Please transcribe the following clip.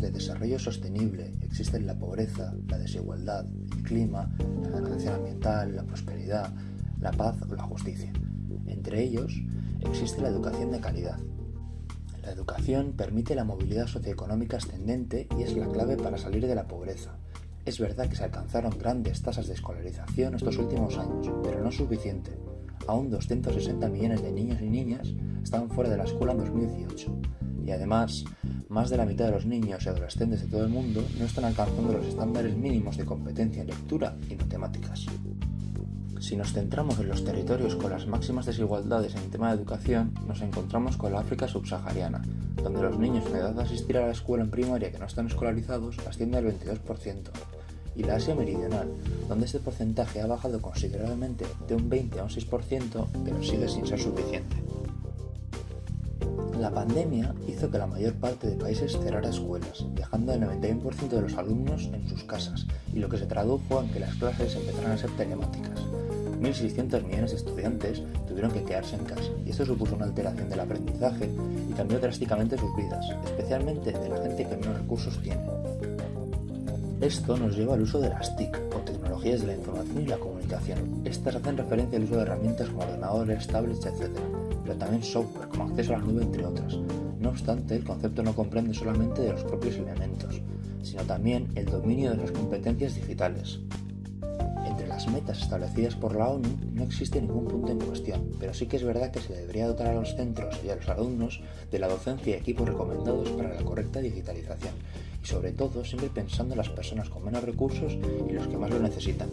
de desarrollo sostenible existen la pobreza, la desigualdad, el clima, la degradación ambiental, la prosperidad, la paz o la justicia. Entre ellos existe la educación de calidad. La educación permite la movilidad socioeconómica ascendente y es la clave para salir de la pobreza. Es verdad que se alcanzaron grandes tasas de escolarización estos últimos años, pero no suficiente. Aún 260 millones de niños y niñas estaban fuera de la escuela en 2018. Y además, más de la mitad de los niños y adolescentes de todo el mundo no están alcanzando los estándares mínimos de competencia en lectura y matemáticas. Si nos centramos en los territorios con las máximas desigualdades en el tema de educación, nos encontramos con la África subsahariana, donde los niños en edad de asistir a la escuela en primaria que no están escolarizados asciende al 22%, y la Asia Meridional, donde este porcentaje ha bajado considerablemente de un 20 a un 6%, pero sigue sin ser suficiente. La pandemia hizo que la mayor parte de países cerrara escuelas, dejando el 91% de los alumnos en sus casas, y lo que se tradujo en que las clases empezaran a ser telemáticas. 1.600 millones de estudiantes tuvieron que quedarse en casa, y esto supuso una alteración del aprendizaje y cambió drásticamente sus vidas, especialmente de la gente que menos recursos tiene. Esto nos lleva al uso de las TIC, o tecnologías de la información y la comunicación. Estas hacen referencia al uso de herramientas como ordenadores, tablets, etc., pero también software, como acceso a la nube, entre otras. No obstante, el concepto no comprende solamente de los propios elementos, sino también el dominio de las competencias digitales. Entre las metas establecidas por la ONU no existe ningún punto en cuestión, pero sí que es verdad que se debería dotar a los centros y a los alumnos de la docencia y equipos recomendados para la correcta digitalización, y sobre todo siempre pensando en las personas con menos recursos y los que más lo necesitan.